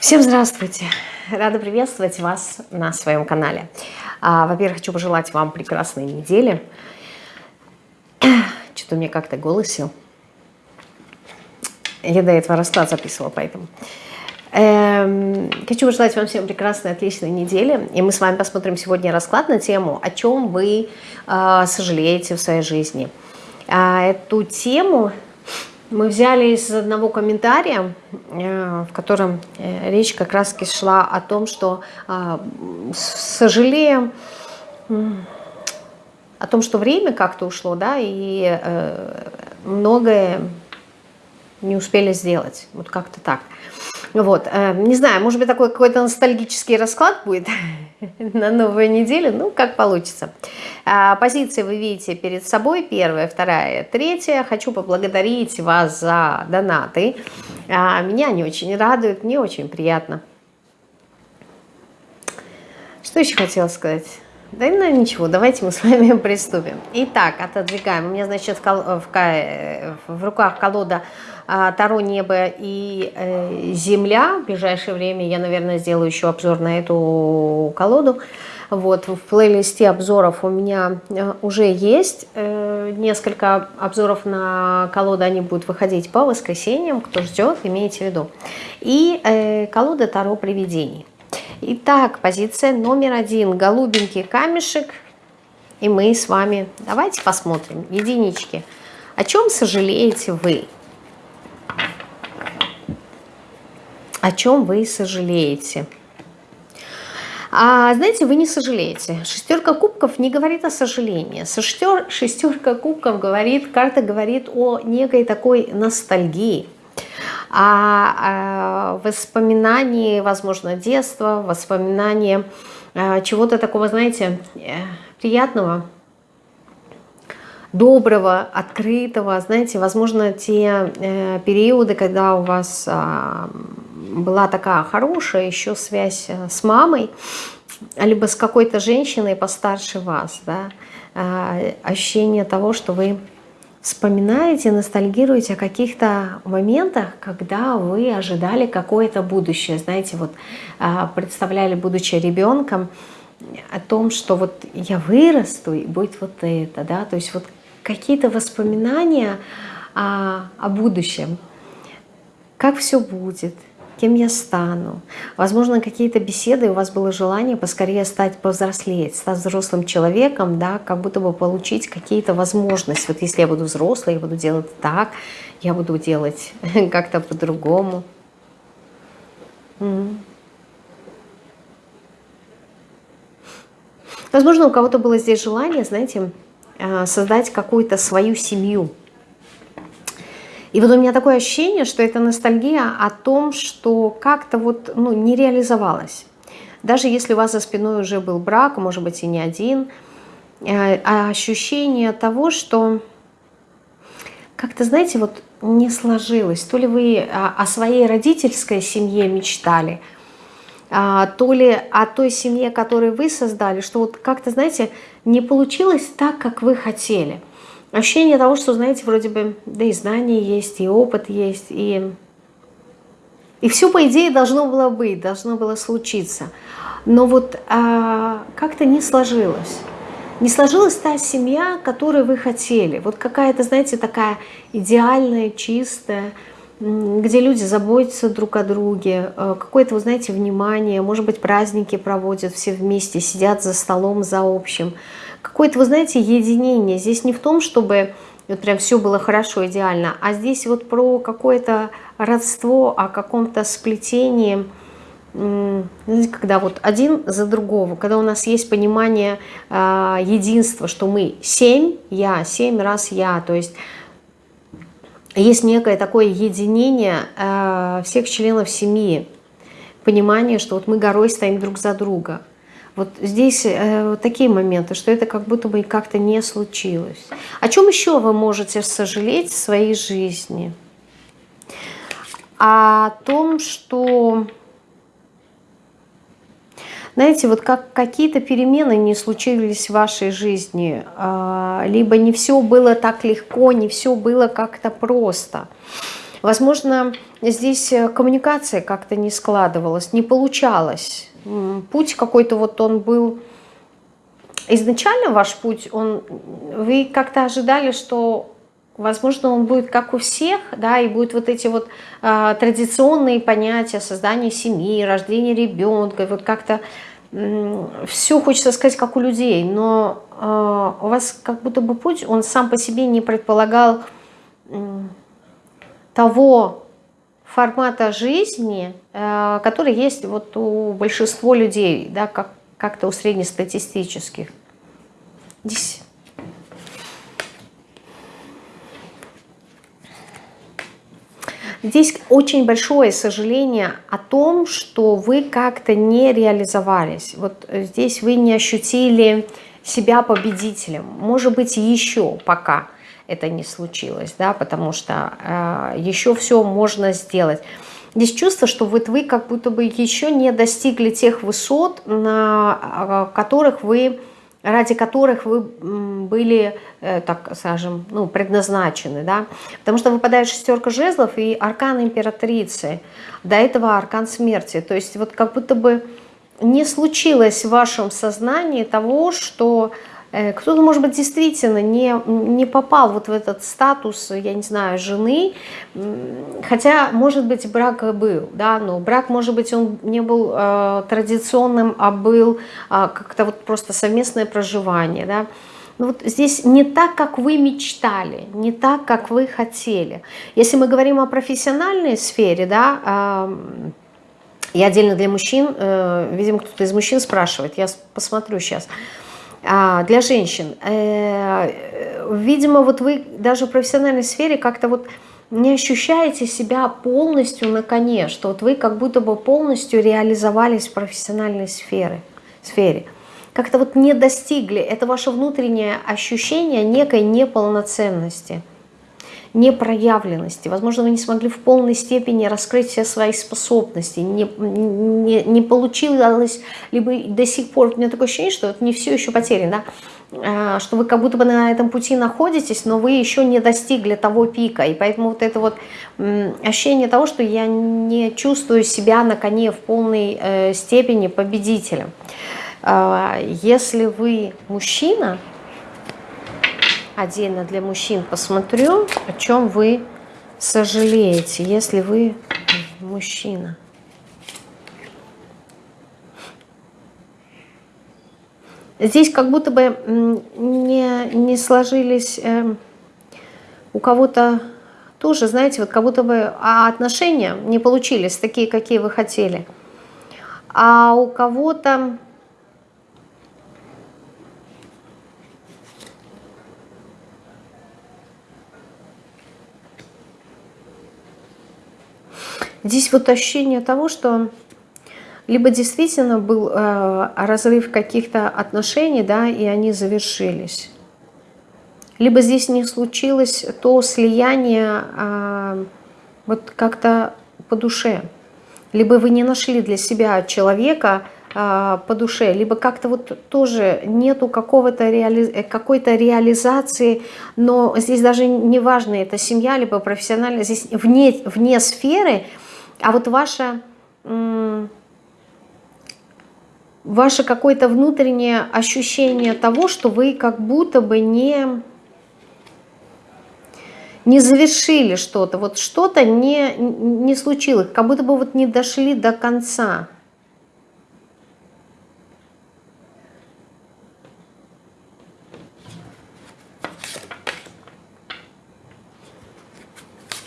Всем здравствуйте! Рада приветствовать вас на своем канале. А, Во-первых, хочу пожелать вам прекрасной недели. Что-то мне как-то голос сел. Я до этого расклад записывала, поэтому. Эм, хочу пожелать вам всем прекрасной, отличной недели. И мы с вами посмотрим сегодня расклад на тему, о чем вы э, сожалеете в своей жизни. А эту тему мы взяли из одного комментария, э, в котором э, речь как раз шла о том, что э, сожалеем о том, что время как-то ушло, да, и многое не успели сделать. Вот как-то так. Вот, э, не знаю, может быть, такой какой-то ностальгический расклад будет на новую неделю, ну, как получится. А, позиции вы видите перед собой, первая, вторая, третья. Хочу поблагодарить вас за донаты. А, меня они очень радуют, мне очень приятно. Что еще хотела сказать? Да ну ничего, давайте мы с вами приступим. Итак, отодвигаем. У меня, значит, в, в, в руках колода Таро Небо и э, Земля. В ближайшее время я, наверное, сделаю еще обзор на эту колоду. Вот, в плейлисте обзоров у меня э, уже есть э, несколько обзоров на колоду, они будут выходить по воскресеньям, кто ждет, имейте в виду. И колода Таро Привидений. Итак, позиция номер один, голубенький камешек, и мы с вами, давайте посмотрим, единички. О чем сожалеете вы? О чем вы сожалеете. А знаете, вы не сожалеете. Шестерка кубков не говорит о сожалении. Шестер, шестерка кубков говорит, карта говорит о некой такой ностальгии, о, о воспоминании, возможно, детства, воспоминании э, чего-то такого, знаете, э, приятного, доброго, открытого. Знаете, возможно, те э, периоды, когда у вас э, была такая хорошая еще связь э, с мамой, либо с какой-то женщиной постарше вас, да, э, ощущение того, что вы вспоминаете, ностальгируете о каких-то моментах, когда вы ожидали какое-то будущее, знаете, вот э, представляли, будучи ребенком, о том, что вот я вырасту и будет вот это, да, то есть вот какие-то воспоминания о, о будущем, как все будет, кем я стану. Возможно, какие-то беседы, у вас было желание поскорее стать повзрослеть, стать взрослым человеком, да, как будто бы получить какие-то возможности. Вот если я буду взрослой, я буду делать так, я буду делать как-то по-другому. Возможно, у кого-то было здесь желание, знаете, а, создать какую-то свою семью, и вот у меня такое ощущение, что это ностальгия о том, что как-то вот ну, не реализовалось. Даже если у вас за спиной уже был брак, может быть и не один, э, а ощущение того, что как-то, знаете, вот не сложилось. То ли вы о своей родительской семье мечтали, а, то ли о той семье, которую вы создали, что вот как-то, знаете, не получилось так, как вы хотели – ощущение того, что, знаете, вроде бы, да и знания есть, и опыт есть, и, и все, по идее, должно было быть, должно было случиться. Но вот а, как-то не сложилось. Не сложилась та семья, которую вы хотели. Вот какая-то, знаете, такая идеальная, чистая, где люди заботятся друг о друге, э, какое-то, вы знаете, внимание, может быть, праздники проводят все вместе, сидят за столом, за общим какое-то, вы знаете, единение. Здесь не в том, чтобы вот прям все было хорошо, идеально, а здесь вот про какое-то родство, о каком-то сплетении, знаете, когда вот один за другого, когда у нас есть понимание э, единства, что мы семь, я, семь раз я, то есть есть некое такое единение э, всех членов семьи, понимание, что вот мы горой стоим друг за друга. Вот здесь э, вот такие моменты, что это как будто бы как-то не случилось. О чем еще вы можете сожалеть в своей жизни? О том, что, знаете, вот как какие-то перемены не случились в вашей жизни, э, либо не все было так легко, не все было как-то просто. Возможно, здесь э, коммуникация как-то не складывалась, не получалось. Путь какой-то вот он был... Изначально ваш путь, он, вы как-то ожидали, что, возможно, он будет как у всех, да, и будет вот эти вот э, традиционные понятия создания семьи, рождения ребенка, вот как-то все хочется сказать, как у людей, но э, у вас как будто бы путь, он сам по себе не предполагал того формата жизни, э, который есть вот у большинства людей, да, как, как-то у среднестатистических. Здесь. Здесь очень большое сожаление о том, что вы как-то не реализовались. Вот здесь вы не ощутили себя победителем. Может быть, еще пока это не случилось, да, потому что э, еще все можно сделать. Здесь чувство, что вот вы как будто бы еще не достигли тех высот, на э, которых вы, ради которых вы были, э, так скажем, ну, предназначены, да, потому что выпадает шестерка жезлов и аркан императрицы, до этого аркан смерти, то есть вот как будто бы не случилось в вашем сознании того, что кто-то, может быть, действительно не, не попал вот в этот статус, я не знаю, жены, хотя, может быть, брак был, да, но брак, может быть, он не был э, традиционным, а был э, как-то вот просто совместное проживание, да. Но вот здесь не так, как вы мечтали, не так, как вы хотели. Если мы говорим о профессиональной сфере, да, э, и отдельно для мужчин, э, видимо, кто-то из мужчин спрашивает, я посмотрю сейчас, а, для женщин. Э, видимо, вот вы даже в профессиональной сфере как-то вот не ощущаете себя полностью на коне, что вот вы как будто бы полностью реализовались в профессиональной сфере. сфере. Как-то вот не достигли. Это ваше внутреннее ощущение некой неполноценности непроявленности. Возможно, вы не смогли в полной степени раскрыть все свои способности, не, не, не получилось, либо до сих пор, у меня такое ощущение, что это не все еще потеряно, да? что вы как будто бы на этом пути находитесь, но вы еще не достигли того пика, и поэтому вот это вот ощущение того, что я не чувствую себя на коне в полной э, степени победителем. А, если вы мужчина, отдельно для мужчин посмотрю, о чем вы сожалеете, если вы мужчина. Здесь как будто бы не, не сложились э, у кого-то тоже, знаете, вот как будто бы а отношения не получились такие, какие вы хотели. А у кого-то Здесь вот ощущение того, что либо действительно был э, разрыв каких-то отношений, да, и они завершились, либо здесь не случилось то слияние э, вот как-то по душе, либо вы не нашли для себя человека э, по душе, либо как-то вот тоже нету какого-то реали... какой-то реализации, но здесь даже не важно, это семья, либо профессиональная, здесь вне, вне сферы – а вот ваше, ваше какое-то внутреннее ощущение того, что вы как будто бы не, не завершили что-то, вот что-то не, не случилось, как будто бы вот не дошли до конца.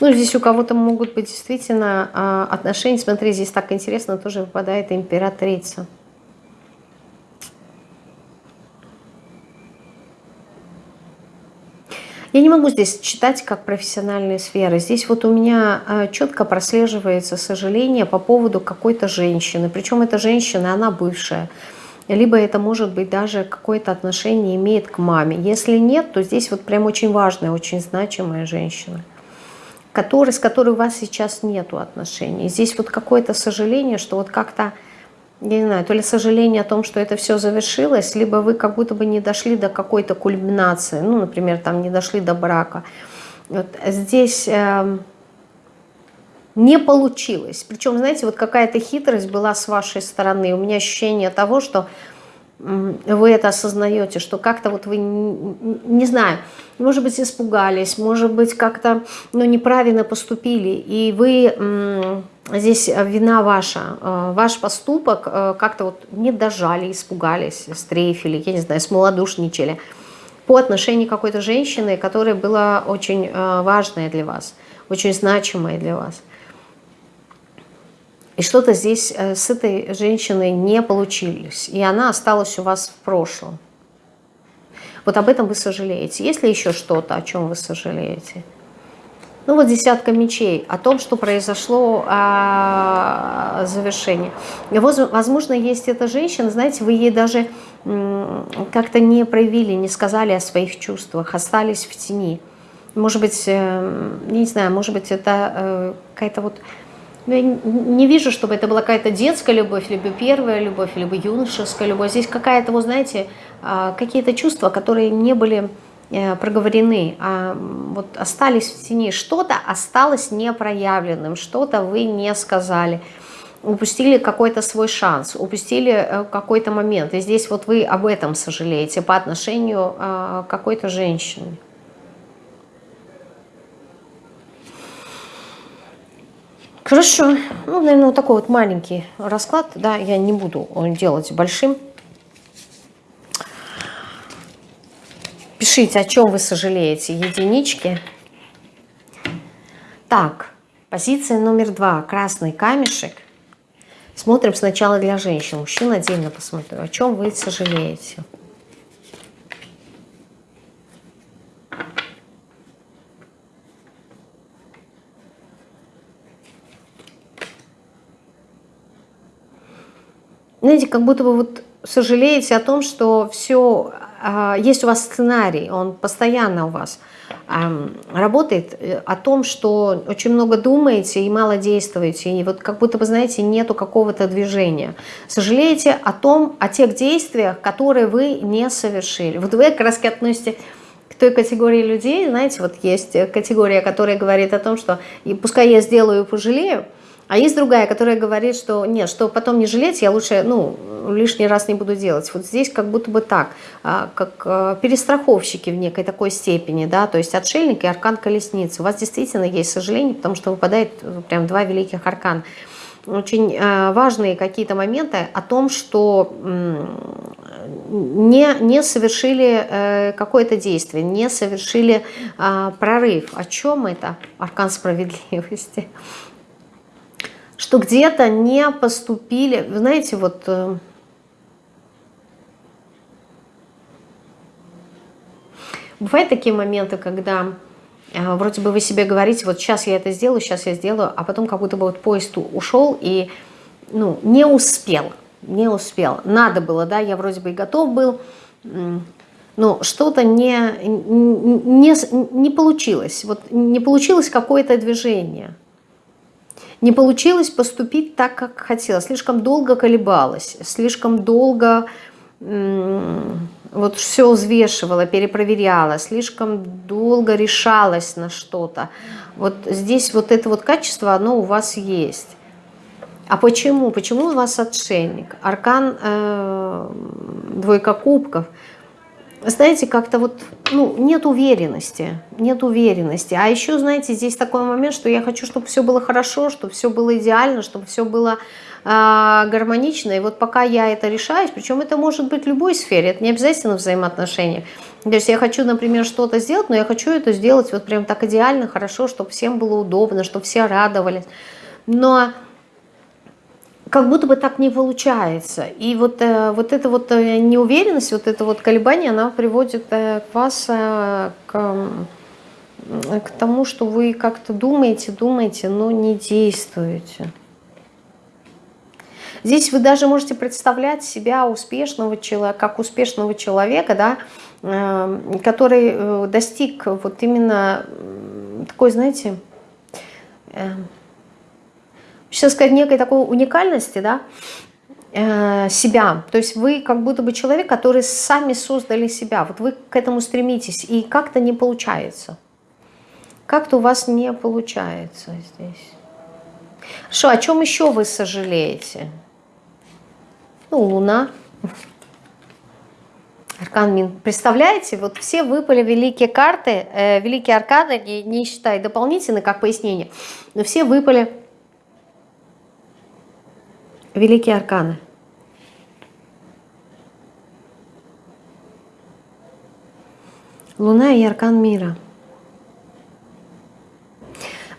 Ну, здесь у кого-то могут быть действительно а, отношения. Смотри, здесь так интересно тоже выпадает императрица. Я не могу здесь читать как профессиональные сферы. Здесь вот у меня а, четко прослеживается сожаление по поводу какой-то женщины. Причем эта женщина, она бывшая. Либо это может быть даже какое-то отношение имеет к маме. Если нет, то здесь вот прям очень важная, очень значимая женщина который, с которой у вас сейчас нету отношений. Здесь вот какое-то сожаление, что вот как-то, я не знаю, то ли сожаление о том, что это все завершилось, либо вы как будто бы не дошли до какой-то кульминации, ну, например, там не дошли до брака. Вот здесь э, не получилось. Причем, знаете, вот какая-то хитрость была с вашей стороны. У меня ощущение того, что вы это осознаете, что как-то вот вы, не знаю, может быть, испугались, может быть, как-то ну, неправильно поступили, и вы, здесь вина ваша, э, ваш поступок э, как-то вот не дожали, испугались, стрейфили, я не знаю, смолодушничали по отношению какой-то женщине, которая была очень э, важная для вас, очень значимая для вас. И что-то здесь э, с этой женщиной не получилось. И она осталась у вас в прошлом. Вот об этом вы сожалеете. Есть ли еще что-то, о чем вы сожалеете? Ну вот десятка мечей, о том, что произошло а, завершение. Возможно, есть эта женщина, знаете, вы ей даже как-то не проявили, не сказали о своих чувствах, остались в тени. Может быть, э, не знаю, может быть, это э, какая-то вот я не вижу, чтобы это была какая-то детская любовь, либо первая любовь, либо юношеская любовь. Здесь какая-то, вы знаете, а, какие-то чувства, которые не были э, проговорены, а вот остались в тени. Что-то осталось непроявленным, что-то вы не сказали. Упустили какой-то свой шанс, упустили э, какой-то момент. И здесь вот вы об этом сожалеете по отношению а, к какой-то женщине. Хорошо. Ну, наверное, вот такой вот маленький расклад. Да, я не буду делать большим. Пишите, о чем вы сожалеете. Единички. Так, позиция номер два. Красный камешек. Смотрим сначала для женщин. Мужчин отдельно посмотрю. О чем вы сожалеете? Знаете, как будто бы вот сожалеете о том, что все, а, есть у вас сценарий, он постоянно у вас работает, э, о том, что очень много думаете и мало действуете, и вот как будто бы, знаете, нету какого-то движения. Сожалеете о том, о тех действиях, которые вы не совершили. Вот вы как раз относитесь к той категории людей, знаете, вот есть категория, которая говорит о том, что пускай я сделаю и пожалею, а есть другая, которая говорит, что нет, что потом не жалеть, я лучше ну, лишний раз не буду делать. Вот здесь как будто бы так, а, как а, перестраховщики в некой такой степени, да, то есть отшельник и аркан колесницы. У вас действительно есть сожаление, потому что выпадает э, прям два великих аркана. Очень а, важные какие-то моменты о том, что не, не совершили э, какое-то действие, не совершили прорыв. О чем это? Аркан справедливости что где-то не поступили, знаете, вот... Э, бывают такие моменты, когда э, вроде бы вы себе говорите, вот сейчас я это сделаю, сейчас я сделаю, а потом как будто бы вот поезд ушел и ну, не успел, не успел. Надо было, да, я вроде бы и готов был, но что-то не, не, не получилось. Вот не получилось какое-то движение. Не получилось поступить так, как хотела. Слишком долго колебалась, слишком долго вот все взвешивала, перепроверяла, слишком долго решалась на что-то. Вот здесь вот это вот качество, оно у вас есть. А почему? Почему у вас отшельник? Аркан э, двойка кубков – знаете, как-то вот, ну, нет уверенности, нет уверенности. А еще, знаете, здесь такой момент, что я хочу, чтобы все было хорошо, чтобы все было идеально, чтобы все было э, гармонично. И вот пока я это решаюсь, причем это может быть в любой сфере, это не обязательно взаимоотношения. То есть я хочу, например, что-то сделать, но я хочу это сделать вот прям так идеально, хорошо, чтобы всем было удобно, чтобы все радовались. Но как будто бы так не получается. И вот, э, вот эта вот э, неуверенность, вот это вот колебание, она приводит э, вас к, к тому, что вы как-то думаете, думаете, но не действуете. Здесь вы даже можете представлять себя успешного человека, как успешного человека, да, который достиг вот именно такой, знаете, сейчас сказать, некой такой уникальности, да, э, себя. То есть вы как будто бы человек, который сами создали себя. Вот вы к этому стремитесь, и как-то не получается. Как-то у вас не получается здесь. Что, о чем еще вы сожалеете? Ну, Луна. Аркан Мин. Представляете, вот все выпали великие карты, э, великие арканы, не, не считая дополнительно, как пояснение, но все выпали великие арканы. Луна и аркан мира.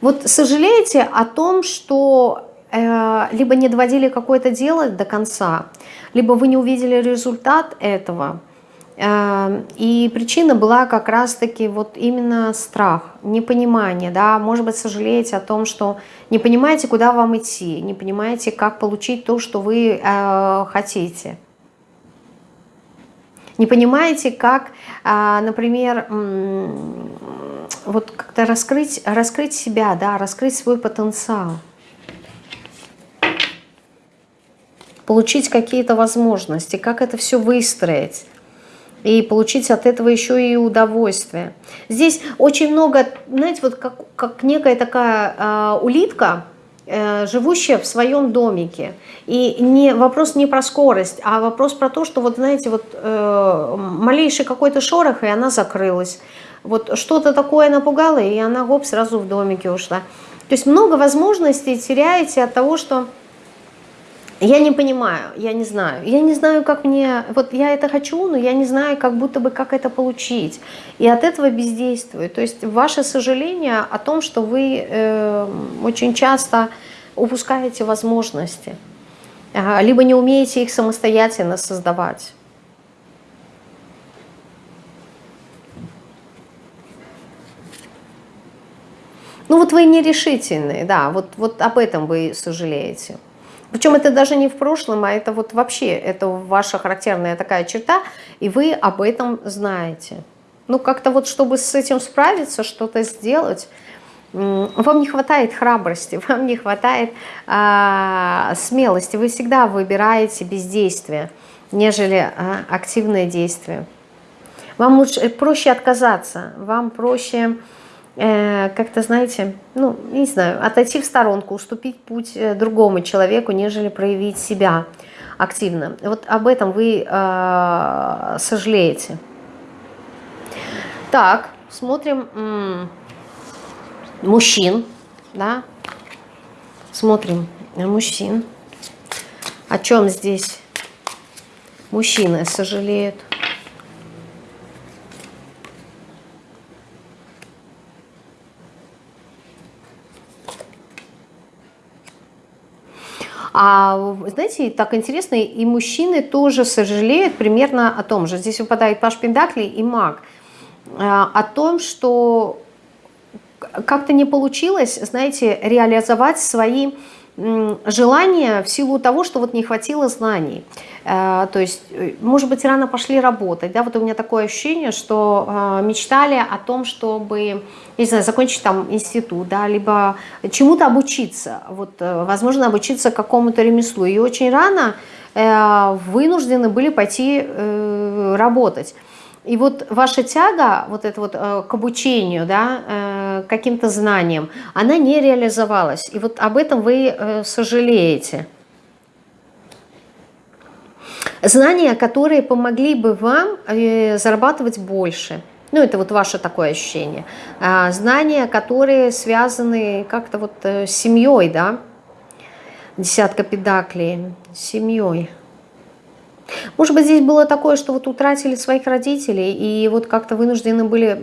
Вот сожалеете о том, что э, либо не доводили какое-то дело до конца, либо вы не увидели результат этого. Э, и причина была как раз-таки вот именно страх, непонимание, да, может быть, сожалеете о том, что не понимаете, куда вам идти, не понимаете, как получить то, что вы э, хотите. Не понимаете, как, э, например, вот как-то раскрыть, раскрыть себя, да, раскрыть свой потенциал. Получить какие-то возможности, как это все выстроить и получить от этого еще и удовольствие. Здесь очень много, знаете, вот как, как некая такая э, улитка, э, живущая в своем домике. И не, вопрос не про скорость, а вопрос про то, что вот, знаете, вот э, малейший какой-то шорох, и она закрылась. Вот что-то такое напугало, и она, гоп, сразу в домике ушла. То есть много возможностей теряете от того, что я не понимаю, я не знаю. Я не знаю, как мне... Вот я это хочу, но я не знаю, как будто бы, как это получить. И от этого бездействую. То есть ваше сожаление о том, что вы э, очень часто упускаете возможности. Либо не умеете их самостоятельно создавать. Ну вот вы нерешительные, да, вот, вот об этом вы сожалеете. Причем это даже не в прошлом, а это вот вообще, это ваша характерная такая черта, и вы об этом знаете. Ну как-то вот, чтобы с этим справиться, что-то сделать, вам не хватает храбрости, вам не хватает а, смелости. Вы всегда выбираете бездействие, нежели а, активное действие. Вам лучше, проще отказаться, вам проще Э, как-то, знаете, ну, не знаю, отойти в сторонку, уступить путь э, другому человеку, нежели проявить себя активно. Вот об этом вы э, сожалеете. Так, смотрим мужчин, да, смотрим мужчин. О чем здесь мужчины сожалеют? А знаете, так интересно, и мужчины тоже сожалеют примерно о том же. Здесь выпадает Паш Пендакли и Маг. А, о том, что как-то не получилось, знаете, реализовать свои желание в силу того, что вот не хватило знаний. Э, то есть, э, может быть, рано пошли работать. Да? Вот у меня такое ощущение, что э, мечтали о том, чтобы, не знаю, закончить там институт, да, либо чему-то обучиться. Вот, возможно, обучиться какому-то ремеслу. И очень рано вынуждены были пойти работать. И вот ваша тяга вот это вот к обучению, да, каким-то знаниям, она не реализовалась. И вот об этом вы сожалеете знания, которые помогли бы вам э, зарабатывать больше. Ну, это вот ваше такое ощущение. А, знания, которые связаны как-то вот э, с семьей, да, десятка педаклей, семьей. Может быть, здесь было такое, что вот утратили своих родителей и вот как-то вынуждены были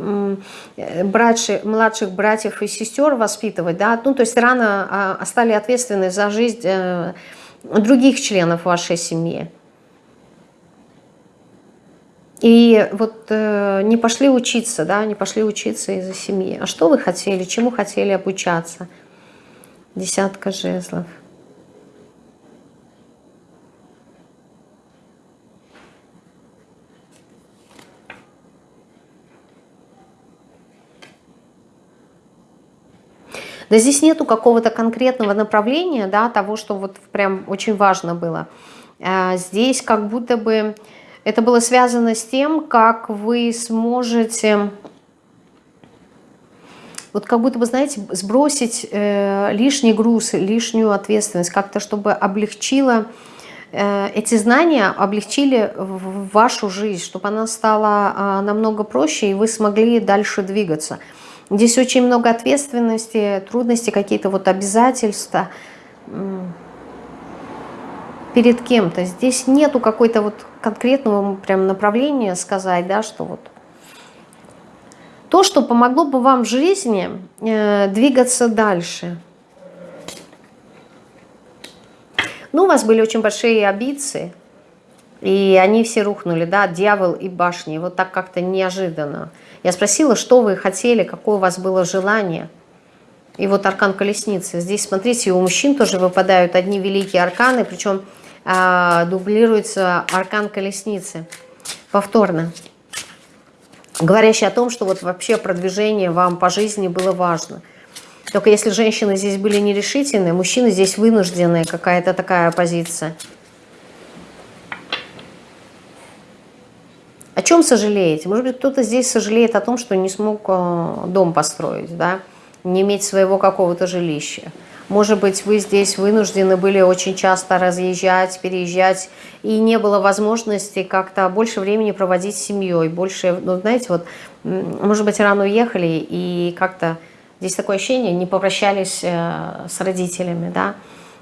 э, братши, младших братьев и сестер воспитывать, да, ну, то есть рано а, стали ответственны за жизнь других членов вашей семьи. И вот э, не пошли учиться, да, не пошли учиться из-за семьи. А что вы хотели, чему хотели обучаться? Десятка жезлов. Да здесь нету какого-то конкретного направления, да, того, что вот прям очень важно было. А здесь как будто бы это было связано с тем, как вы сможете вот как будто бы, знаете, сбросить э, лишний груз, лишнюю ответственность, как-то чтобы облегчило э, эти знания, облегчили вашу жизнь, чтобы она стала э, намного проще, и вы смогли дальше двигаться. Здесь очень много ответственности, трудности, какие-то вот обязательства перед кем-то. Здесь нету какой-то вот конкретного прям направления сказать, да, что вот то, что помогло бы вам в жизни э, двигаться дальше. Ну, у вас были очень большие амбиции, и они все рухнули, да, дьявол и башни, вот так как-то неожиданно. Я спросила, что вы хотели, какое у вас было желание. И вот аркан колесницы. Здесь, смотрите, у мужчин тоже выпадают одни великие арканы, причем а, дублируется аркан колесницы повторно говорящий о том, что вот вообще продвижение вам по жизни было важно. Только если женщины здесь были нерешительные, мужчины здесь вынужденные, какая-то такая позиция. О чем сожалеете? Может быть, кто-то здесь сожалеет о том, что не смог э, дом построить, да? не иметь своего какого-то жилища. Может быть, вы здесь вынуждены были очень часто разъезжать, переезжать, и не было возможности как-то больше времени проводить с семьей, больше, ну, знаете, вот, может быть, рано уехали, и как-то здесь такое ощущение, не попрощались э, с родителями, да,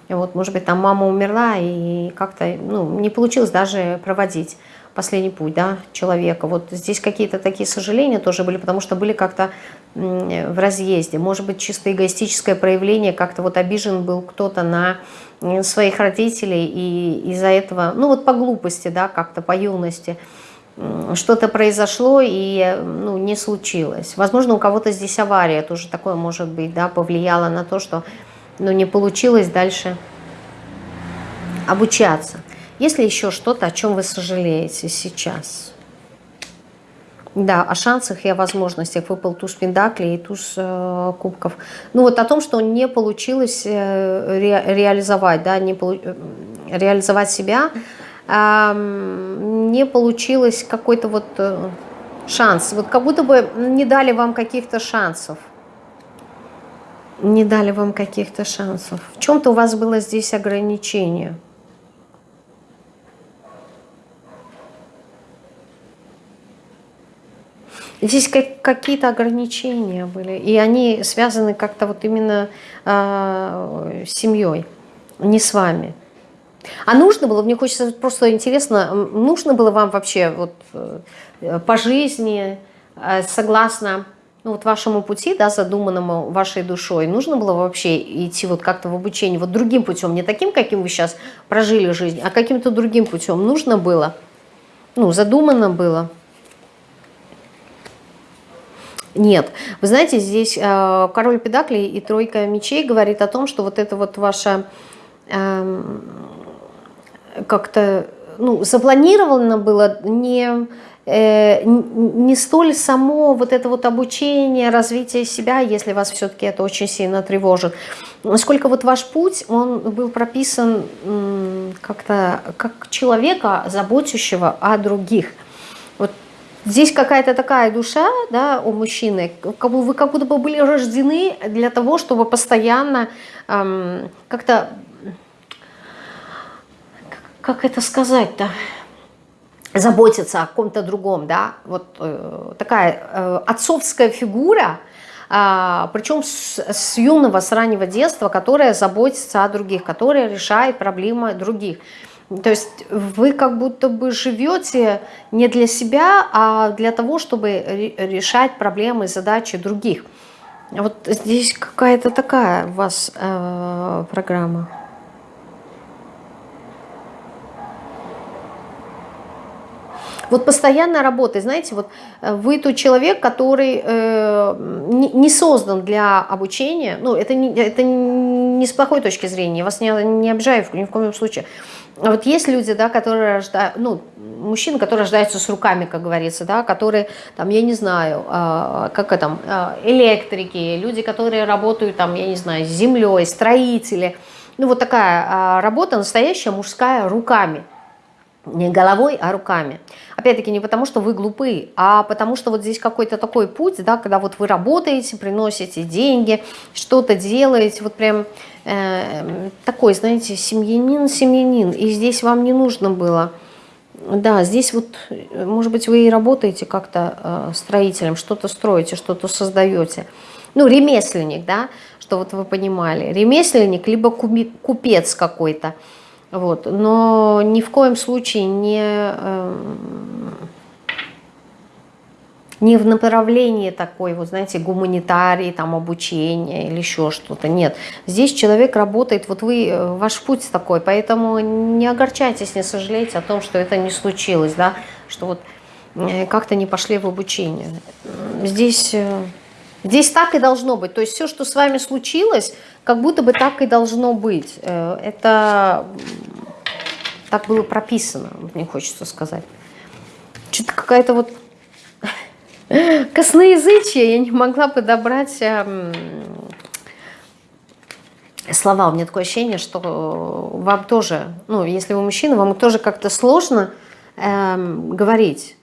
и вот, может быть, там мама умерла, и как-то, ну, не получилось даже проводить последний путь да, человека. Вот здесь какие-то такие сожаления тоже были, потому что были как-то в разъезде. Может быть, чисто эгоистическое проявление, как-то вот обижен был кто-то на своих родителей, и из-за этого, ну вот по глупости, да, как-то по юности, что-то произошло и ну, не случилось. Возможно, у кого-то здесь авария тоже такое может быть, да, повлияло на то, что ну, не получилось дальше обучаться. Есть ли еще что-то, о чем вы сожалеете сейчас? Да, о шансах и о возможностях. Выпал туз пендаклей и туз э, кубков. Ну вот о том, что не получилось э, ре, реализовать, да, не полу, э, реализовать себя, э, не получилось какой-то вот э, шанс. Вот как будто бы не дали вам каких-то шансов. Не дали вам каких-то шансов. В чем-то у вас было здесь ограничение. Здесь какие-то ограничения были, и они связаны как-то вот именно э, с семьей, не с вами. А нужно было, мне хочется просто интересно, нужно было вам вообще вот э, по жизни, э, согласно ну, вот вашему пути, да, задуманному вашей душой, нужно было вообще идти вот как-то в обучение, вот другим путем, не таким, каким вы сейчас прожили жизнь, а каким-то другим путем нужно было, ну, задумано было. Нет. Вы знаете, здесь э, король педаклей и тройка мечей говорит о том, что вот это вот ваша э, как-то ну, запланировано было не, э, не столь само вот это вот обучение, развитие себя, если вас все-таки это очень сильно тревожит. Сколько вот ваш путь, он был прописан как-то как человека, заботящего о других – Здесь какая-то такая душа да, у мужчины, как бы вы как будто бы были рождены для того, чтобы постоянно эм, как-то, как это сказать-то, заботиться о ком-то другом, да, вот э, такая э, отцовская фигура, э, причем с, с юного, с раннего детства, которая заботится о других, которая решает проблемы других. То есть вы как будто бы живете не для себя, а для того, чтобы решать проблемы, задачи других. Вот здесь какая-то такая у вас э, программа. Вот постоянная работа, знаете, вот э, вы тот человек, который э, не, не создан для обучения, ну, это не, это не с плохой точки зрения, вас не, не обижаю ни в коем случае, вот есть люди, да, которые рождают, ну, мужчины, которые рождаются с руками, как говорится, да, которые, там, я не знаю, э, как это, э, электрики, люди, которые работают, там, я не знаю, с землей, строители. Ну, вот такая э, работа настоящая, мужская, руками. Не головой, а руками. Опять-таки не потому, что вы глупы, а потому что вот здесь какой-то такой путь, да, когда вот вы работаете, приносите деньги, что-то делаете, вот прям э, такой, знаете, семьянин, семьянин, и здесь вам не нужно было, да, здесь вот, может быть, вы и работаете как-то э, строителем, что-то строите, что-то создаете, ну, ремесленник, да, что вот вы понимали, ремесленник, либо купец какой-то, вот. Но ни в коем случае не, э, не в направлении такой, вот знаете, гуманитарии, там, обучения или еще что-то. Нет. Здесь человек работает, вот вы, э, ваш путь такой, поэтому не огорчайтесь, не сожалейте о том, что это не случилось, да, что вот э, как-то не пошли в обучение. Здесь... Здесь так и должно быть. То есть все, что с вами случилось, как будто бы так и должно быть. Э, это так было прописано, мне хочется сказать. Что-то какая-то вот косноязычие, я не могла подобрать эм, слова. У меня такое ощущение, что вам тоже, ну, если вы мужчина, вам тоже как-то сложно эм, говорить,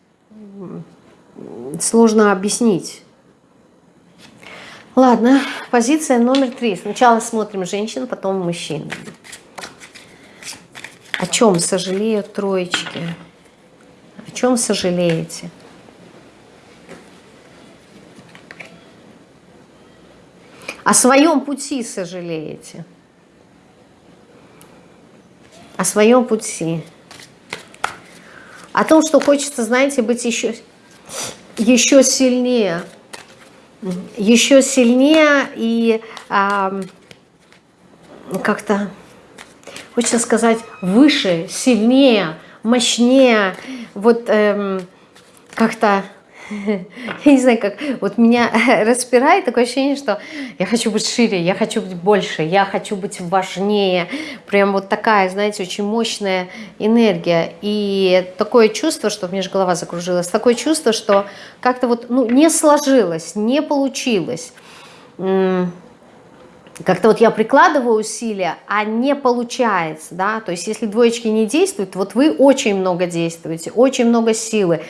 сложно объяснить Ладно, позиция номер три. Сначала смотрим женщин, потом мужчин. О чем сожалеют троечки? О чем сожалеете? О своем пути сожалеете. О своем пути. О том, что хочется, знаете, быть еще, еще сильнее еще сильнее и а, как-то, хочется сказать, выше, сильнее, мощнее, вот эм, как-то я не знаю, как, вот меня распирает такое ощущение, что я хочу быть шире, я хочу быть больше, я хочу быть важнее. Прям вот такая, знаете, очень мощная энергия. И такое чувство, что у меня же голова закружилась, такое чувство, что как-то вот ну, не сложилось, не получилось. Как-то вот я прикладываю усилия, а не получается, да, то есть если двоечки не действуют, вот вы очень много действуете, очень много силы,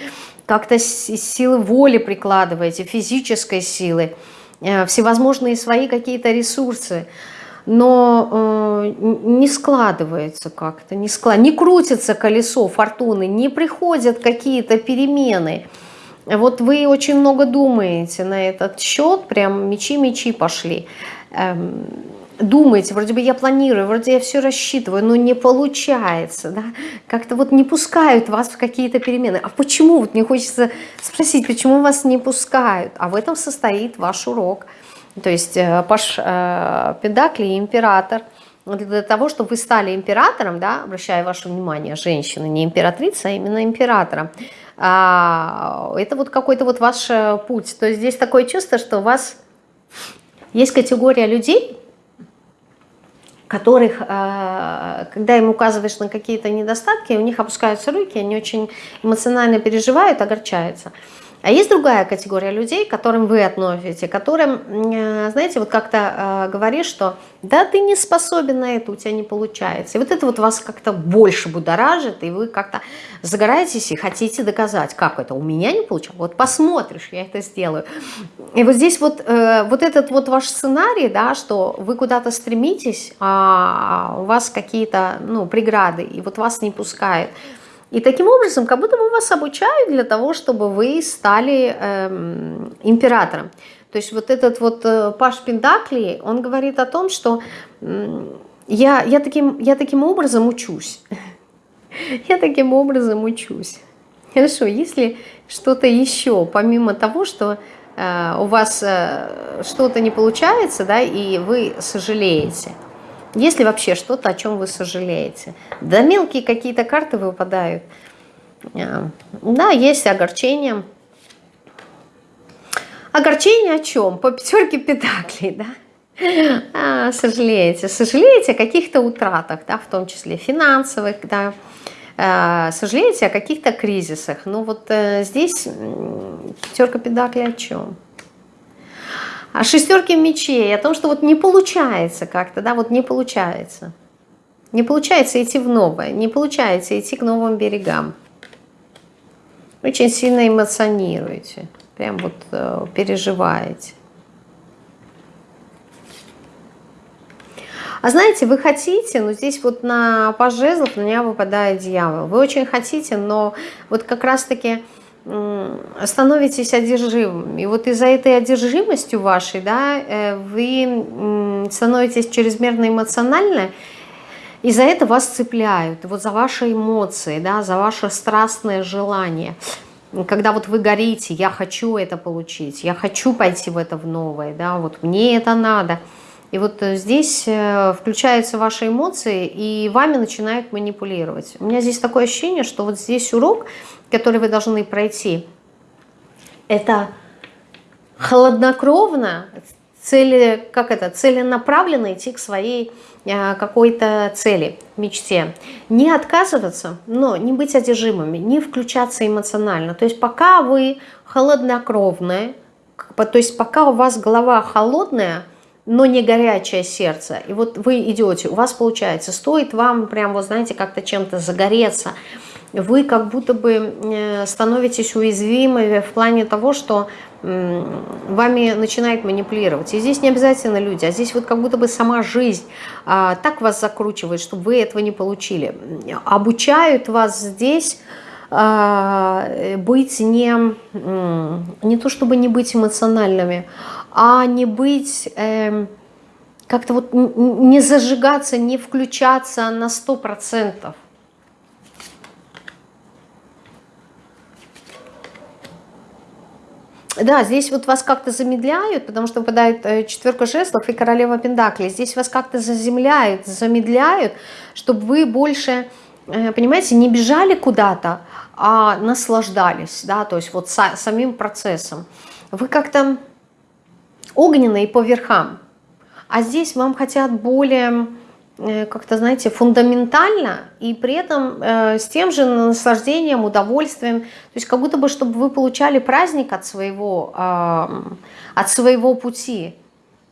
как-то силы воли прикладываете, физической силы, э, всевозможные свои какие-то ресурсы, но э, не складывается как-то, не, склад... не крутится колесо фортуны, не приходят какие-то перемены. Вот вы очень много думаете на этот счет, прям мечи-мечи пошли. Эм, думаете, вроде бы я планирую, вроде я все рассчитываю, но не получается, да, как-то вот не пускают вас в какие-то перемены. А почему? Вот мне хочется спросить, почему вас не пускают? А в этом состоит ваш урок. То есть э, Паш э, Педакли, император, для того, чтобы вы стали императором, да, обращая ваше внимание, женщина, не императрица, а именно императором, а, это вот какой-то вот ваш э, путь. То есть здесь такое чувство, что у вас есть категория людей, которых, э, когда им указываешь на какие-то недостатки, у них опускаются руки, они очень эмоционально переживают, огорчаются. А есть другая категория людей, к которым вы относите, которым, э, знаете, вот как-то э, говоришь, что да, ты не способен на это, у тебя не получается. И вот это вот вас как-то больше будоражит, и вы как-то загораетесь и хотите доказать, как это у меня не получилось. Вот посмотришь, я это сделаю. И вот здесь вот, э, вот этот вот ваш сценарий, да, что вы куда-то стремитесь, а у вас какие-то ну, преграды, и вот вас не пускают – и таким образом, как будто бы вас обучают для того, чтобы вы стали эм, императором. То есть вот этот вот э, Паш Пендакли, он говорит о том, что я, я, таким, я таким образом учусь. Я таким образом учусь. Хорошо, если что-то еще, помимо того, что э, у вас э, что-то не получается, да, и вы сожалеете – есть ли вообще что-то, о чем вы сожалеете? Да мелкие какие-то карты выпадают. А, да, есть огорчение. Огорчение о чем? По пятерке педаклей, да? А, сожалеете. Сожалеете о каких-то утратах, да, в том числе финансовых, да. А, сожалеете о каких-то кризисах. Ну вот э, здесь пятерка педаклей о чем? О шестерке мечей, о том, что вот не получается как-то, да, вот не получается. Не получается идти в новое, не получается идти к новым берегам. Очень сильно эмоционируете, прям вот э, переживаете. А знаете, вы хотите, но здесь вот на пажезлов на меня выпадает дьявол. Вы очень хотите, но вот как раз-таки становитесь одержимым. И вот из-за этой одержимости вашей, да, э, вы становитесь чрезмерно эмоциональны, и за это вас цепляют, вот за ваши эмоции, да, за ваше страстное желание. Когда вот вы горите, я хочу это получить, я хочу пойти в это в новое, да, вот мне это надо. И вот э, здесь э, включаются ваши эмоции, и вами начинают манипулировать. У меня здесь такое ощущение, что вот здесь урок, который вы должны пройти, это холоднокровно, цели, как это, целенаправленно идти к своей э, какой-то цели, мечте. Не отказываться, но не быть одержимыми, не включаться эмоционально. То есть пока вы холоднокровные, то есть пока у вас голова холодная, но не горячее сердце, и вот вы идете, у вас получается, стоит вам прям, вот знаете, как-то чем-то загореться, вы как будто бы э, становитесь уязвимы в плане того, что вами начинает манипулировать. И здесь не обязательно люди, а здесь вот как будто бы сама жизнь а, так вас закручивает, чтобы вы этого не получили. Обучают вас здесь а, быть не, не то чтобы не быть эмоциональными, не быть... Э, как-то вот не зажигаться, не включаться на сто процентов. Да, здесь вот вас как-то замедляют, потому что выпадает э, четверка жезлов и королева пентаклей. Здесь вас как-то заземляют, замедляют, чтобы вы больше, э, понимаете, не бежали куда-то, а наслаждались, да, то есть вот самим процессом. Вы как-то огненные по верхам, а здесь вам хотят более Э, как-то, знаете, фундаментально и при этом э, с тем же наслаждением, удовольствием. То есть как будто бы, чтобы вы получали праздник от своего, э, от своего пути,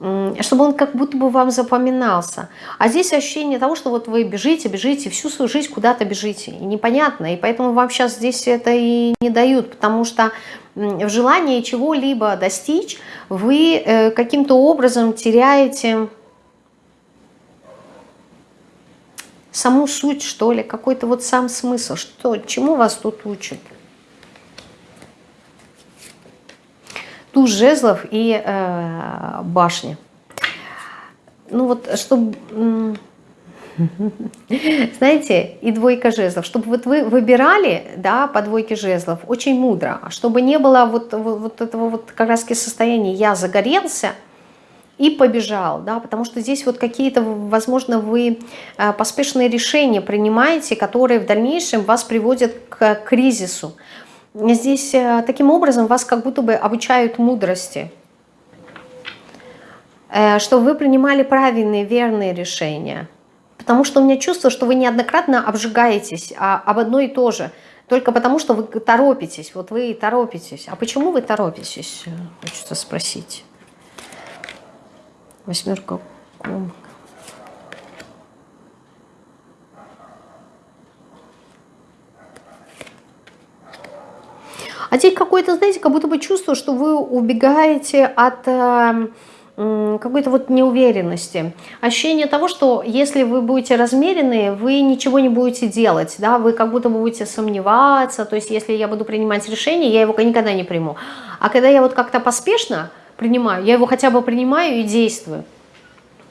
э, чтобы он как будто бы вам запоминался. А здесь ощущение того, что вот вы бежите, бежите, всю свою жизнь куда-то бежите. И непонятно, и поэтому вам сейчас здесь это и не дают, потому что в желании чего-либо достичь вы э, каким-то образом теряете саму суть, что ли, какой-то вот сам смысл, что, чему вас тут учат. Туз жезлов и э, башни. Ну вот, чтобы, знаете, и двойка жезлов, чтобы вот вы выбирали, да, по двойке жезлов, очень мудро, а чтобы не было вот, вот, вот этого вот как раз состояния «я загорелся», и побежал, да, потому что здесь вот какие-то, возможно, вы э, поспешные решения принимаете, которые в дальнейшем вас приводят к кризису. Здесь э, таким образом вас как будто бы обучают мудрости, э, что вы принимали правильные, верные решения. Потому что у меня чувство, что вы неоднократно обжигаетесь а, об одно и то же, только потому что вы торопитесь, вот вы торопитесь. А почему вы торопитесь, хочется спросить. Восьмерка кубок. А здесь какое-то, знаете, как будто бы чувство, что вы убегаете от э, какой-то вот неуверенности. Ощущение того, что если вы будете размеренные, вы ничего не будете делать, да, вы как будто будете сомневаться, то есть если я буду принимать решение, я его никогда не приму. А когда я вот как-то поспешно принимаю, я его хотя бы принимаю и действую.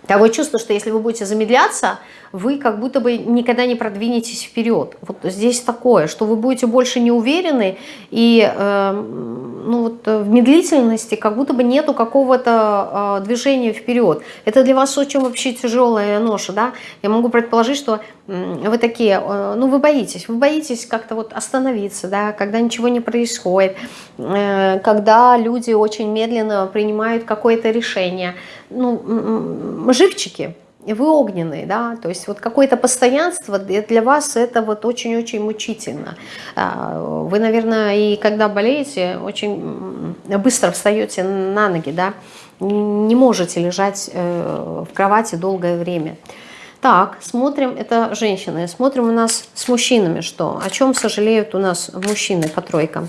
Такое чувство, что если вы будете замедляться, вы как будто бы никогда не продвинетесь вперед. Вот здесь такое, что вы будете больше не уверены, и э, ну вот в медлительности как будто бы нету какого-то э, движения вперед. Это для вас очень вообще тяжелая ноша, да? Я могу предположить, что э, вы такие, э, ну вы боитесь, вы боитесь как-то вот остановиться, да, когда ничего не происходит, э, когда люди очень медленно принимают какое-то решение. Ну, живчики, вы огненный, да, то есть вот какое-то постоянство для вас это вот очень-очень мучительно. А, вы, наверное, и когда болеете, очень быстро встаете на ноги, да, не можете лежать э, в кровати долгое время. Так, смотрим, это женщины. Смотрим у нас с мужчинами что. О чем сожалеют у нас мужчины по тройкам.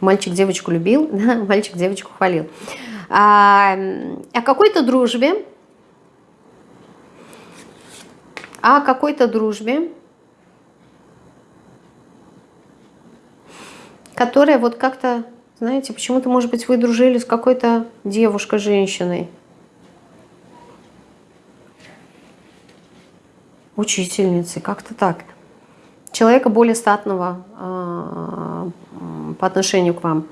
Мальчик девочку любил, да? мальчик девочку хвалил. А, о какой-то дружбе, о какой-то дружбе, которая вот как-то знаете, почему-то, может быть, вы дружили с какой-то девушкой, женщиной. Учительницей, как-то так. Человека более статного э, по отношению к вам.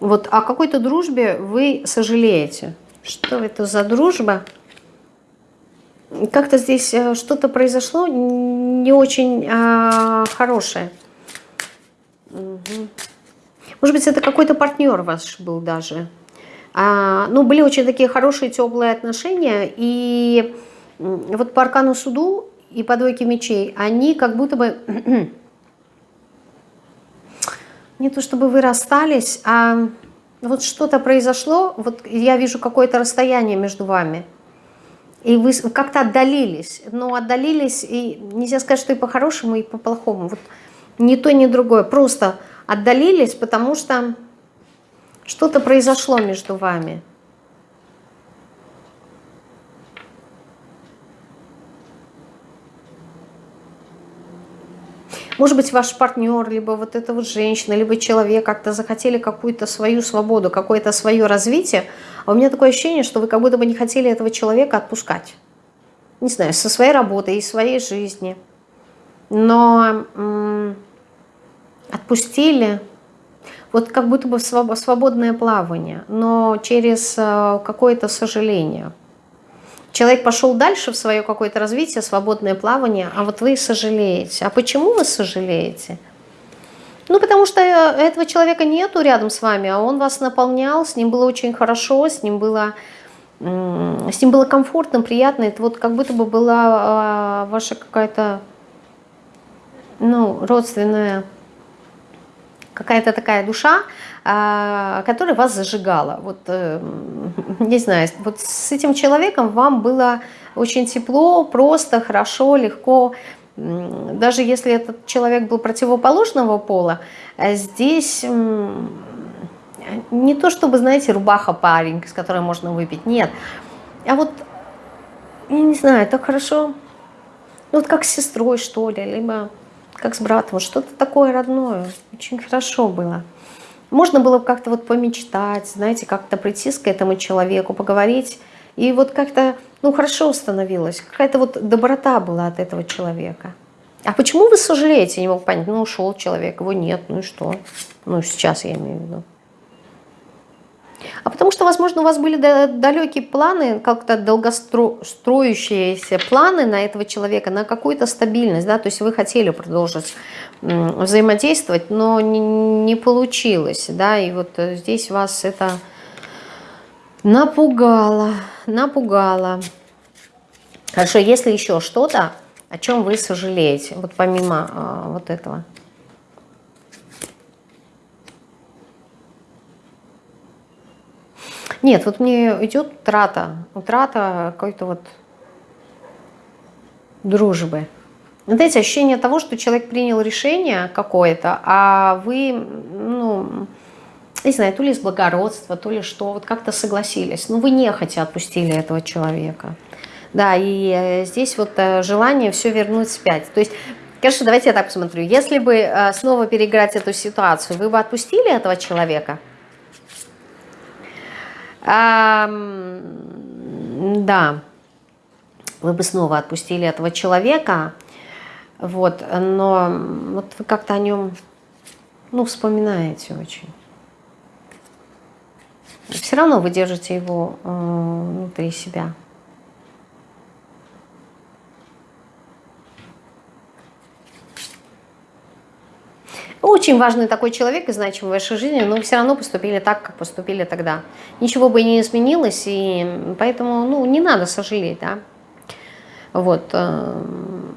Вот о какой-то дружбе вы сожалеете. Что это за дружба? Как-то здесь э, что-то произошло не очень э, хорошее. Угу. Может быть, это какой-то партнер ваш был даже. А, ну, были очень такие хорошие, теплые отношения. И вот по аркану суду и по двойке мечей, они как будто бы... не то чтобы вы расстались, а вот что-то произошло, вот я вижу какое-то расстояние между вами. И вы как-то отдалились. Но отдалились, и нельзя сказать, что и по-хорошему, и по-плохому. Вот ни то, ни другое. Просто отдалились, потому что что-то произошло между вами. Может быть, ваш партнер, либо вот эта вот женщина, либо человек как-то захотели какую-то свою свободу, какое-то свое развитие. А у меня такое ощущение, что вы как будто бы не хотели этого человека отпускать. Не знаю, со своей работы и своей жизни. Но отпустили, вот как будто бы свободное плавание, но через э, какое-то сожаление. Человек пошел дальше в свое какое-то развитие, свободное плавание, а вот вы сожалеете. А почему вы сожалеете? Ну, потому что э, этого человека нету рядом с вами, а он вас наполнял, с ним было очень хорошо, с ним было, с ним было комфортно, приятно. Это вот как будто бы была а, ваша какая-то ну, родственная какая-то такая душа, а, которая вас зажигала. Вот, э, не знаю, вот с этим человеком вам было очень тепло, просто, хорошо, легко. Даже если этот человек был противоположного пола, э, здесь не то чтобы, знаете, рубаха парень, с которой можно выпить, нет. А вот, я не знаю, так хорошо, вот как с сестрой, что ли, либо как с братом, что-то такое родное. Очень хорошо было. Можно было как-то вот помечтать, знаете, как-то прийти к этому человеку, поговорить. И вот как-то, ну, хорошо установилось. Какая-то вот доброта была от этого человека. А почему вы сожалеете? Не мог понять. Ну, ушел человек, его нет, ну и что? Ну, сейчас я имею в виду. А потому что, возможно, у вас были далекие планы, как-то долгостроящиеся планы на этого человека, на какую-то стабильность, да, то есть вы хотели продолжить взаимодействовать, но не, не получилось, да, и вот здесь вас это напугало, напугало. Хорошо, если еще что-то, о чем вы сожалеете, вот помимо э, вот этого. Нет, вот мне идет утрата, утрата какой-то вот дружбы. Вот эти ощущения того, что человек принял решение какое-то, а вы, ну, не знаю, то ли из благородства, то ли что, вот как-то согласились. Ну, вы нехотя отпустили этого человека. Да, и э, здесь вот э, желание все вернуть спять. То есть, конечно, давайте я так посмотрю. Если бы э, снова переиграть эту ситуацию, вы бы отпустили этого человека? Да, вы бы снова отпустили этого человека, вот, но вот вы как-то о нем, ну, вспоминаете очень. Все равно вы держите его э, внутри себя. Очень важный такой человек и значимый в вашей жизни, но все равно поступили так, как поступили тогда. Ничего бы не изменилось, и поэтому ну, не надо сожалеть. Да? Вот. Э,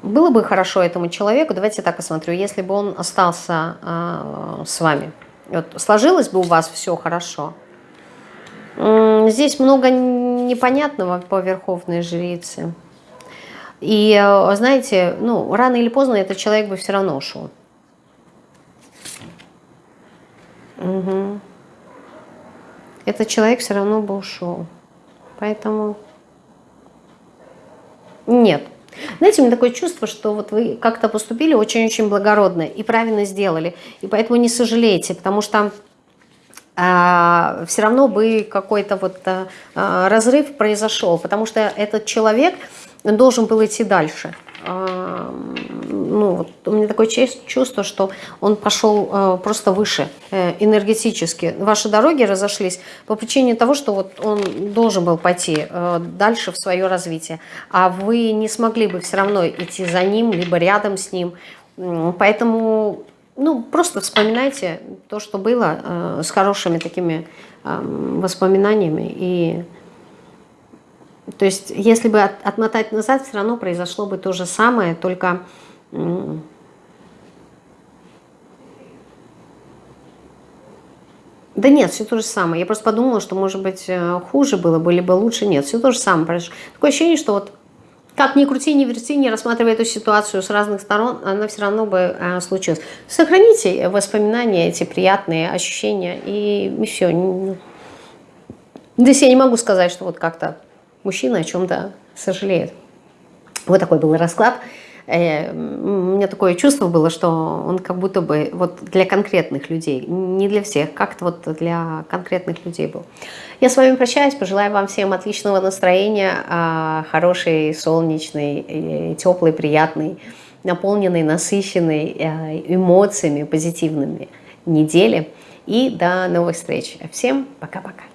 было бы хорошо этому человеку, давайте так посмотрю, если бы он остался э, с вами. Вот, сложилось бы у вас все хорошо. Здесь много непонятного по верховной жрице. И, э, знаете, ну, рано или поздно этот человек бы все равно ушел. Угу. Этот человек все равно бы ушел. Поэтому нет. Знаете, у меня такое чувство, что вот вы как-то поступили очень-очень благородно и правильно сделали. И поэтому не сожалеете, потому что а, все равно бы какой-то вот а, разрыв произошел, потому что этот человек должен был идти дальше. А, ну, вот у меня такое чувство, что он пошел а, просто выше э, энергетически. Ваши дороги разошлись по причине того, что вот он должен был пойти э, дальше в свое развитие, а вы не смогли бы все равно идти за ним, либо рядом с ним. Поэтому ну, просто вспоминайте то, что было, э, с хорошими такими э, воспоминаниями. И, то есть, если бы от, отмотать назад, все равно произошло бы то же самое, только... Да нет, все то же самое. Я просто подумала, что, может быть, э, хуже было бы, либо лучше. Нет, все то же самое произошло. Такое ощущение, что вот как ни крути, ни верти, не рассматривая эту ситуацию с разных сторон, она все равно бы э, случилась. Сохраните воспоминания, эти приятные ощущения, и, и все. Здесь я не могу сказать, что вот как-то мужчина о чем-то сожалеет. Вот такой был расклад. Э, у меня такое чувство было, что он как будто бы вот для конкретных людей, не для всех, как-то вот для конкретных людей был. Я с вами прощаюсь, пожелаю вам всем отличного настроения, а, хорошей, солнечной, теплой, приятной, наполненной, насыщенной э, эмоциями позитивными недели. И до новых встреч. Всем пока-пока.